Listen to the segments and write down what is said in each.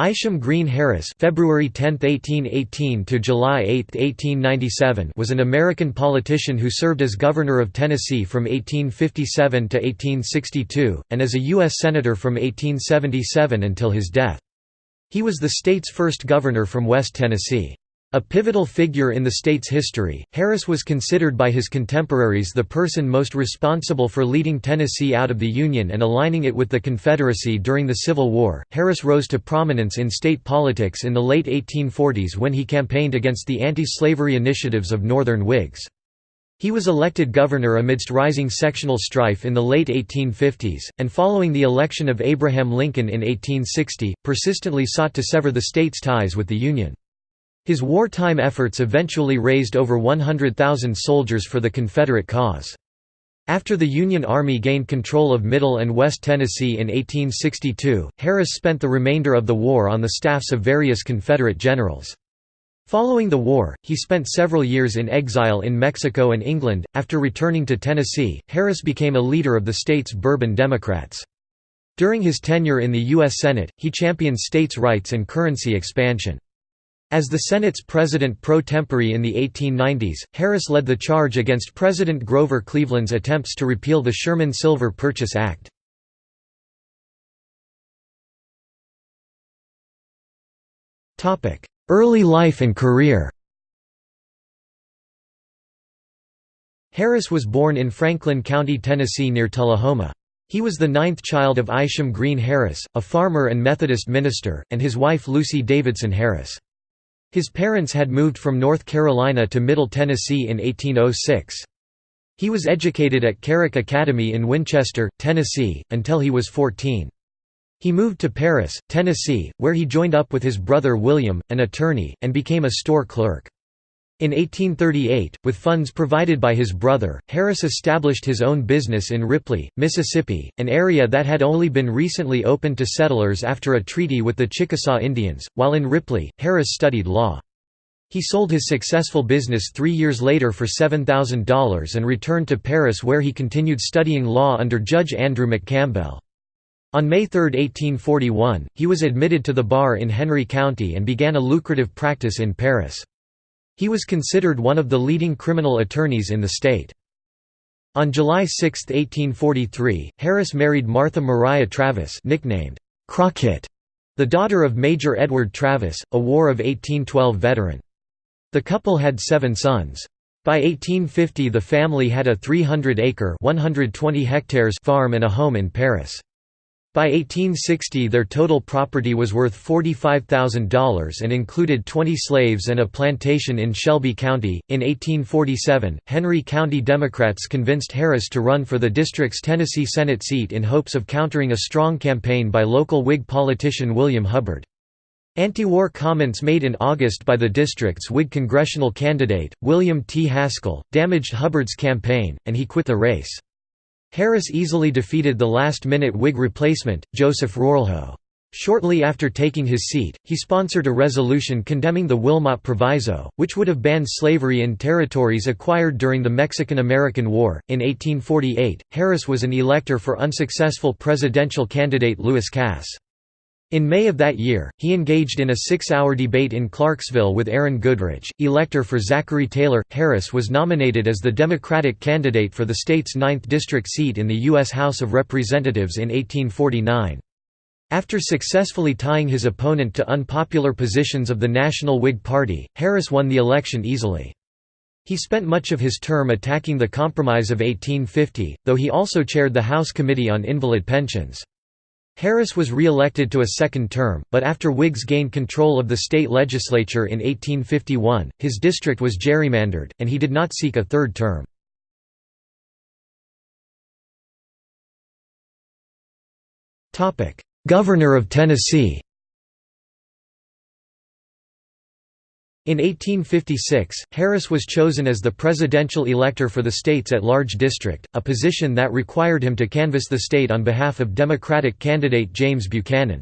Isham Green Harris (February 10, 1818 to July 8, 1897) was an American politician who served as governor of Tennessee from 1857 to 1862 and as a US senator from 1877 until his death. He was the state's first governor from West Tennessee. A pivotal figure in the state's history, Harris was considered by his contemporaries the person most responsible for leading Tennessee out of the Union and aligning it with the Confederacy during the Civil War. Harris rose to prominence in state politics in the late 1840s when he campaigned against the anti slavery initiatives of Northern Whigs. He was elected governor amidst rising sectional strife in the late 1850s, and following the election of Abraham Lincoln in 1860, persistently sought to sever the state's ties with the Union. His wartime efforts eventually raised over 100,000 soldiers for the Confederate cause. After the Union Army gained control of Middle and West Tennessee in 1862, Harris spent the remainder of the war on the staffs of various Confederate generals. Following the war, he spent several years in exile in Mexico and England. After returning to Tennessee, Harris became a leader of the state's Bourbon Democrats. During his tenure in the U.S. Senate, he championed states' rights and currency expansion. As the Senate's president pro tempore in the 1890s, Harris led the charge against President Grover Cleveland's attempts to repeal the Sherman Silver Purchase Act. Early life and career Harris was born in Franklin County, Tennessee near Tullahoma. He was the ninth child of Isham Green Harris, a farmer and Methodist minister, and his wife Lucy Davidson Harris. His parents had moved from North Carolina to Middle Tennessee in 1806. He was educated at Carrick Academy in Winchester, Tennessee, until he was 14. He moved to Paris, Tennessee, where he joined up with his brother William, an attorney, and became a store clerk. In 1838, with funds provided by his brother, Harris established his own business in Ripley, Mississippi, an area that had only been recently opened to settlers after a treaty with the Chickasaw Indians. While in Ripley, Harris studied law. He sold his successful business three years later for $7,000 and returned to Paris where he continued studying law under Judge Andrew McCampbell. On May 3, 1841, he was admitted to the bar in Henry County and began a lucrative practice in Paris. He was considered one of the leading criminal attorneys in the state. On July 6, 1843, Harris married Martha Mariah Travis nicknamed Crockett, the daughter of Major Edward Travis, a War of 1812 veteran. The couple had seven sons. By 1850 the family had a 300-acre farm and a home in Paris. By 1860 their total property was worth $45,000 and included 20 slaves and a plantation in Shelby County. In 1847, Henry County Democrats convinced Harris to run for the district's Tennessee Senate seat in hopes of countering a strong campaign by local Whig politician William Hubbard. Anti-war comments made in August by the district's Whig congressional candidate, William T. Haskell, damaged Hubbard's campaign, and he quit the race. Harris easily defeated the last-minute Whig replacement, Joseph Roulhac. Shortly after taking his seat, he sponsored a resolution condemning the Wilmot Proviso, which would have banned slavery in territories acquired during the Mexican–American War. In 1848, Harris was an elector for unsuccessful presidential candidate Lewis Cass. In May of that year, he engaged in a six-hour debate in Clarksville with Aaron Goodrich, elector for Zachary Taylor. Harris was nominated as the Democratic candidate for the state's 9th district seat in the U.S. House of Representatives in 1849. After successfully tying his opponent to unpopular positions of the National Whig Party, Harris won the election easily. He spent much of his term attacking the Compromise of 1850, though he also chaired the House Committee on Invalid Pensions. Harris was re-elected to a second term, but after Whigs gained control of the state legislature in 1851, his district was gerrymandered, and he did not seek a third term. Governor of Tennessee In 1856, Harris was chosen as the presidential elector for the state's at-large district, a position that required him to canvass the state on behalf of Democratic candidate James Buchanan.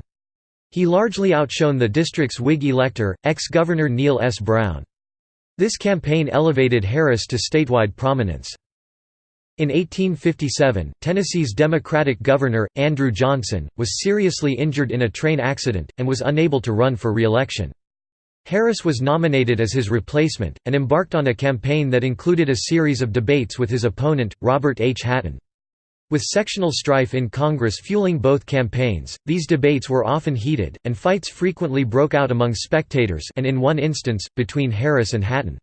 He largely outshone the district's Whig elector, ex-Governor Neil S. Brown. This campaign elevated Harris to statewide prominence. In 1857, Tennessee's Democratic governor, Andrew Johnson, was seriously injured in a train accident, and was unable to run for re-election. Harris was nominated as his replacement, and embarked on a campaign that included a series of debates with his opponent, Robert H. Hatton. With sectional strife in Congress fueling both campaigns, these debates were often heated, and fights frequently broke out among spectators and in one instance, between Harris and Hatton.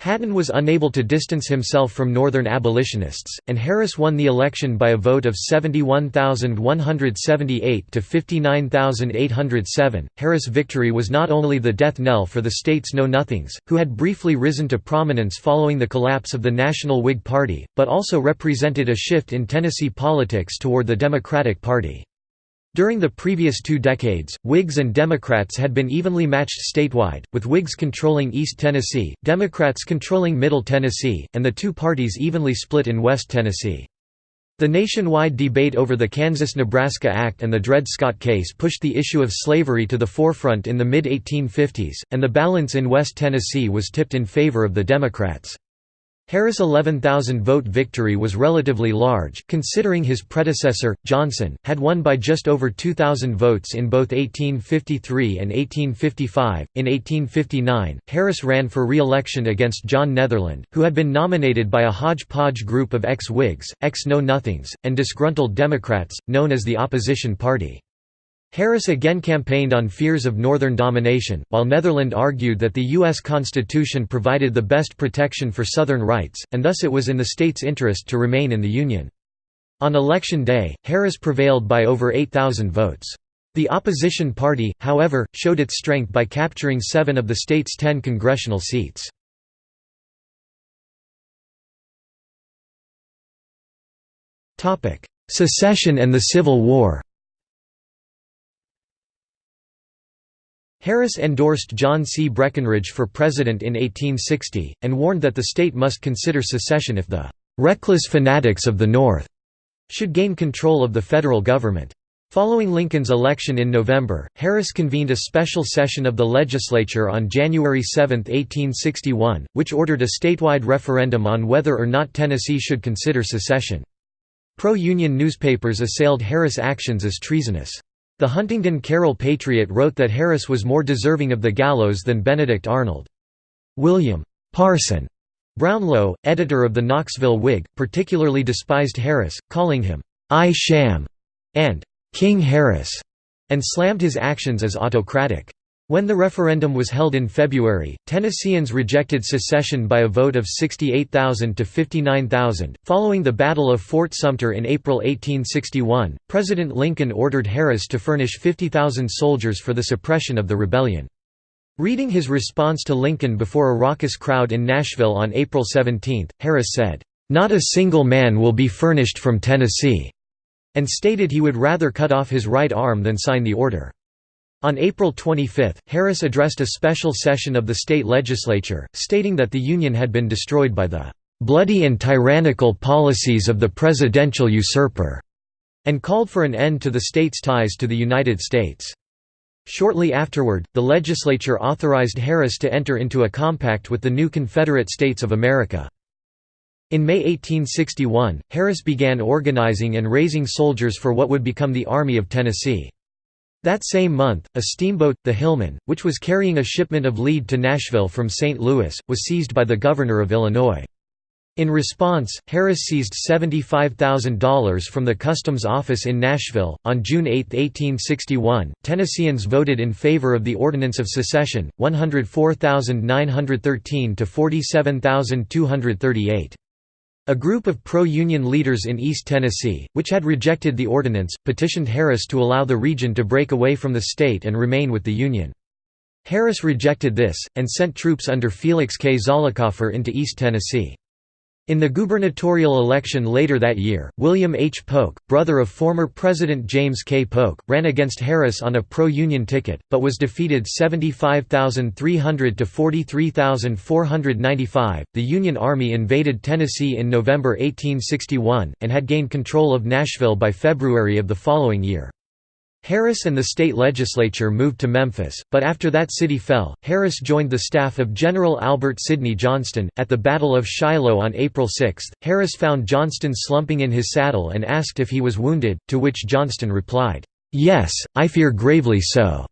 Hatton was unable to distance himself from Northern abolitionists, and Harris won the election by a vote of 71,178 to 59,807. Harris' victory was not only the death knell for the state's Know Nothings, who had briefly risen to prominence following the collapse of the National Whig Party, but also represented a shift in Tennessee politics toward the Democratic Party. During the previous two decades, Whigs and Democrats had been evenly matched statewide, with Whigs controlling East Tennessee, Democrats controlling Middle Tennessee, and the two parties evenly split in West Tennessee. The nationwide debate over the Kansas–Nebraska Act and the Dred Scott case pushed the issue of slavery to the forefront in the mid-1850s, and the balance in West Tennessee was tipped in favor of the Democrats. Harris' 11,000-vote victory was relatively large, considering his predecessor, Johnson, had won by just over 2,000 votes in both 1853 and 1855. In 1859, Harris ran for re-election against John Netherland, who had been nominated by a hodgepodge group of ex-Whigs, ex-Know-Nothings, and disgruntled Democrats, known as the Opposition Party. Harris again campaigned on fears of Northern domination, while Netherland argued that the U.S. Constitution provided the best protection for Southern rights, and thus it was in the state's interest to remain in the Union. On election day, Harris prevailed by over 8,000 votes. The opposition party, however, showed its strength by capturing seven of the state's ten congressional seats. Secession and the Civil War Harris endorsed John C. Breckinridge for president in 1860, and warned that the state must consider secession if the "...reckless fanatics of the North," should gain control of the federal government. Following Lincoln's election in November, Harris convened a special session of the legislature on January 7, 1861, which ordered a statewide referendum on whether or not Tennessee should consider secession. Pro-Union newspapers assailed Harris' actions as treasonous. The Huntingdon Carroll Patriot wrote that Harris was more deserving of the gallows than Benedict Arnold. William Parson Brownlow, editor of the Knoxville Whig, particularly despised Harris, calling him I Sham and King Harris, and slammed his actions as autocratic. When the referendum was held in February, Tennesseans rejected secession by a vote of 68,000 to 59,000. Following the Battle of Fort Sumter in April 1861, President Lincoln ordered Harris to furnish 50,000 soldiers for the suppression of the rebellion. Reading his response to Lincoln before a raucous crowd in Nashville on April 17, Harris said, "Not a single man will be furnished from Tennessee," and stated he would rather cut off his right arm than sign the order. On April 25, Harris addressed a special session of the state legislature, stating that the Union had been destroyed by the "...bloody and tyrannical policies of the presidential usurper", and called for an end to the state's ties to the United States. Shortly afterward, the legislature authorized Harris to enter into a compact with the new Confederate States of America. In May 1861, Harris began organizing and raising soldiers for what would become the Army of Tennessee. That same month, a steamboat, the Hillman, which was carrying a shipment of lead to Nashville from St. Louis, was seized by the governor of Illinois. In response, Harris seized $75,000 from the Customs Office in Nashville. On June 8, 1861, Tennesseans voted in favor of the Ordinance of Secession, 104,913 to 47,238. A group of pro-Union leaders in East Tennessee, which had rejected the ordinance, petitioned Harris to allow the region to break away from the state and remain with the Union. Harris rejected this, and sent troops under Felix K. Zollicoffer into East Tennessee. In the gubernatorial election later that year, William H. Polk, brother of former President James K. Polk, ran against Harris on a pro-Union ticket, but was defeated 75,300 to 43,495. The Union Army invaded Tennessee in November 1861, and had gained control of Nashville by February of the following year. Harris and the state legislature moved to Memphis, but after that city fell, Harris joined the staff of General Albert Sidney Johnston. At the Battle of Shiloh on April 6, Harris found Johnston slumping in his saddle and asked if he was wounded, to which Johnston replied, Yes, I fear gravely so.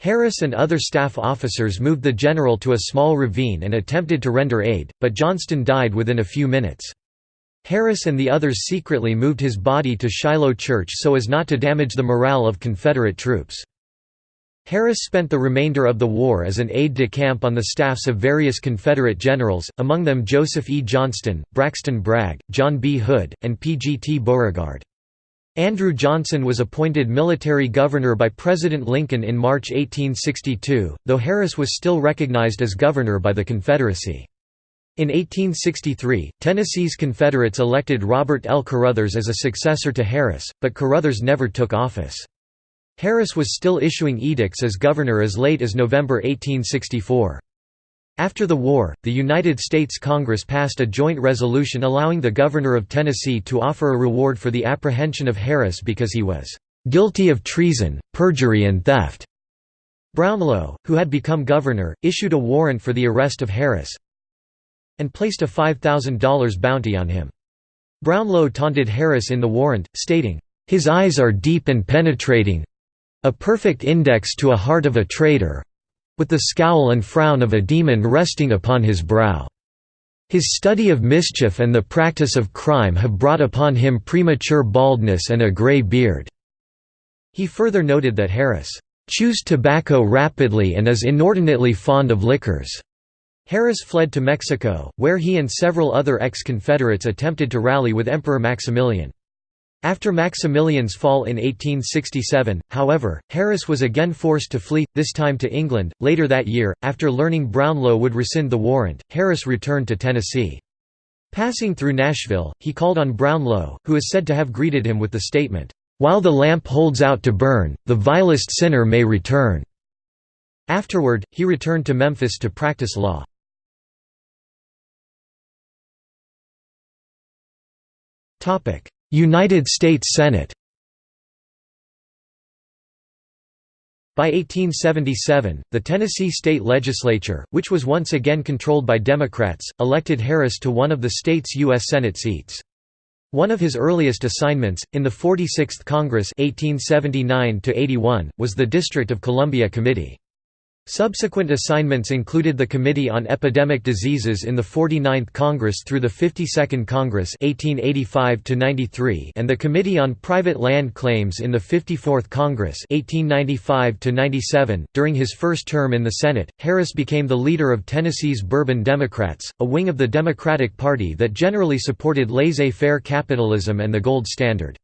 Harris and other staff officers moved the general to a small ravine and attempted to render aid, but Johnston died within a few minutes. Harris and the others secretly moved his body to Shiloh Church so as not to damage the morale of Confederate troops. Harris spent the remainder of the war as an aide-de-camp on the staffs of various Confederate generals, among them Joseph E. Johnston, Braxton Bragg, John B. Hood, and P. G. T. Beauregard. Andrew Johnson was appointed military governor by President Lincoln in March 1862, though Harris was still recognized as governor by the Confederacy. In 1863, Tennessee's Confederates elected Robert L. Caruthers as a successor to Harris, but Caruthers never took office. Harris was still issuing edicts as governor as late as November 1864. After the war, the United States Congress passed a joint resolution allowing the governor of Tennessee to offer a reward for the apprehension of Harris because he was "...guilty of treason, perjury and theft." Brownlow, who had become governor, issued a warrant for the arrest of Harris, and placed a $5,000 bounty on him. Brownlow taunted Harris in the warrant, stating, "...his eyes are deep and penetrating—a perfect index to a heart of a traitor—with the scowl and frown of a demon resting upon his brow. His study of mischief and the practice of crime have brought upon him premature baldness and a gray beard." He further noted that Harris, "...chews tobacco rapidly and is inordinately fond of liquors." Harris fled to Mexico, where he and several other ex-Confederates attempted to rally with Emperor Maximilian. After Maximilian's fall in 1867, however, Harris was again forced to flee, this time to England. Later that year, after learning Brownlow would rescind the warrant, Harris returned to Tennessee. Passing through Nashville, he called on Brownlow, who is said to have greeted him with the statement, "'While the lamp holds out to burn, the vilest sinner may return." Afterward, he returned to Memphis to practice law. United States Senate By 1877, the Tennessee state legislature, which was once again controlled by Democrats, elected Harris to one of the state's U.S. Senate seats. One of his earliest assignments, in the 46th Congress 1879 was the District of Columbia Committee. Subsequent assignments included the Committee on Epidemic Diseases in the 49th Congress through the 52nd Congress 1885 and the Committee on Private Land Claims in the 54th Congress 1895 .During his first term in the Senate, Harris became the leader of Tennessee's Bourbon Democrats, a wing of the Democratic Party that generally supported laissez-faire capitalism and the gold standard.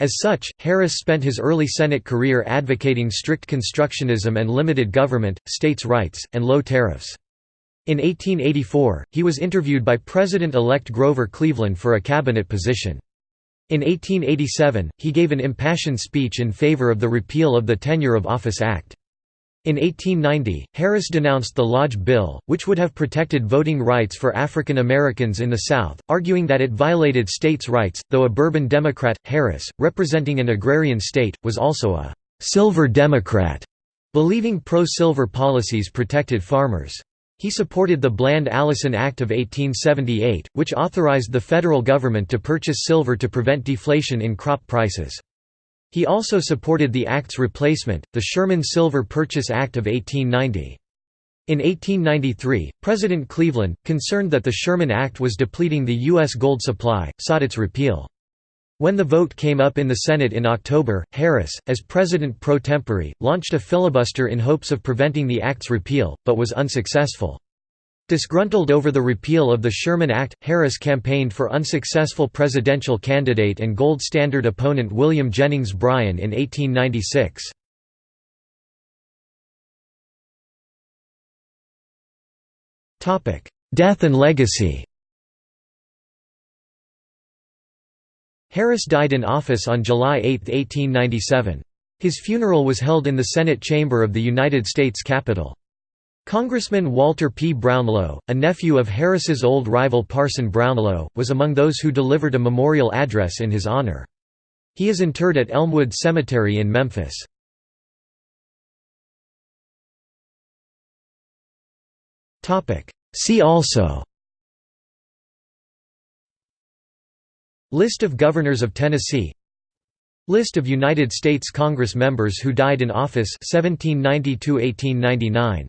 As such, Harris spent his early Senate career advocating strict constructionism and limited government, states' rights, and low tariffs. In 1884, he was interviewed by President-elect Grover Cleveland for a cabinet position. In 1887, he gave an impassioned speech in favor of the repeal of the Tenure of Office Act. In 1890, Harris denounced the Lodge Bill, which would have protected voting rights for African Americans in the South, arguing that it violated states' rights. Though a Bourbon Democrat, Harris, representing an agrarian state, was also a Silver Democrat, believing pro-silver policies protected farmers. He supported the Bland-Allison Act of 1878, which authorized the federal government to purchase silver to prevent deflation in crop prices. He also supported the Act's replacement, the Sherman Silver Purchase Act of 1890. In 1893, President Cleveland, concerned that the Sherman Act was depleting the U.S. gold supply, sought its repeal. When the vote came up in the Senate in October, Harris, as president pro tempore, launched a filibuster in hopes of preventing the Act's repeal, but was unsuccessful. Disgruntled over the repeal of the Sherman Act, Harris campaigned for unsuccessful presidential candidate and gold standard opponent William Jennings Bryan in 1896. Death and legacy Harris died in office on July 8, 1897. His funeral was held in the Senate chamber of the United States Capitol. Congressman Walter P. Brownlow, a nephew of Harris's old rival Parson Brownlow, was among those who delivered a memorial address in his honor. He is interred at Elmwood Cemetery in Memphis. See also List of Governors of Tennessee List of United States Congress members who died in office 1790 1899